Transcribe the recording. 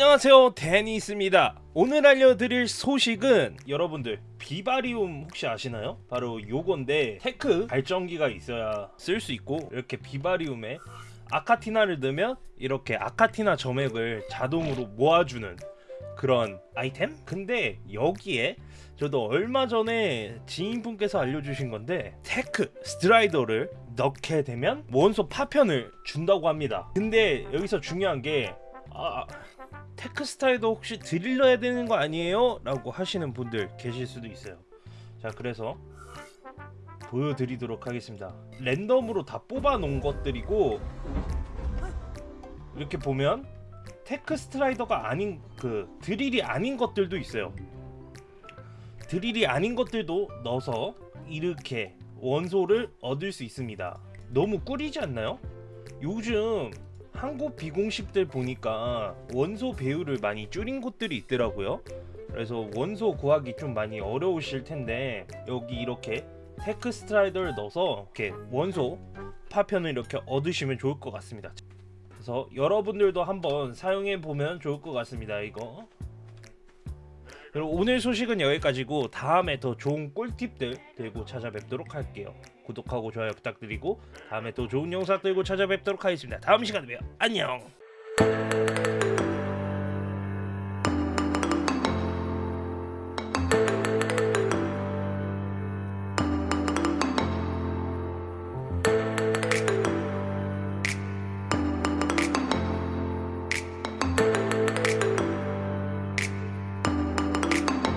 안녕하세요 데니스입니다 오늘 알려드릴 소식은 여러분들 비바리움 혹시 아시나요? 바로 요건데 Tek 발전기가 있어야 쓸 수 있고 이렇게 비바리움에 아카티나를 넣으면 이렇게 아카티나 점액을 자동으로 모아주는 그런 아이템? 근데 여기에 저도 얼마 전에 지인분께서 알려주신 건데 Tek Strider를 넣게 되면 원소 파편을 준다고 합니다 근데 여기서 중요한 게 아, Tek Strider도 혹시 드릴러야 되는 거 아니에요? 라고 하시는 분들 계실 수도 있어요 자 그래서 보여드리도록 하겠습니다 랜덤으로 다 뽑아 놓은 것들이고 이렇게 보면 Tek Strider가 아닌 그 드릴이 아닌 것들도 있어요 드릴이 아닌 것들도 넣어서 이렇게 원소를 얻을 수 있습니다 너무 꿀이지 않나요? 요즘 한국 비공식들 보니까 원소 배율을 많이 줄인 곳들이 있더라고요. 그래서 원소 구하기 좀 많이 어려우실 텐데 여기 이렇게 Tek Strider를 넣어서 이렇게 원소 파편을 이렇게 얻으시면 좋을 것 같습니다. 그래서 여러분들도 한번 사용해 보면 좋을 것 같습니다 이거 그리고 오늘 소식은 여기까지고 다음에 더 좋은 꿀팁들 들고 찾아뵙도록 할게요. 구독하고 좋아요 부탁드리고 다음에 또 좋은 영상 들고 찾아뵙도록 하겠습니다. 다음 시간에 봬요. 안녕